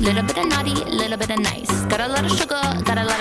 Little bit of naughty, little bit of nice. Got a lot of sugar, got a lot.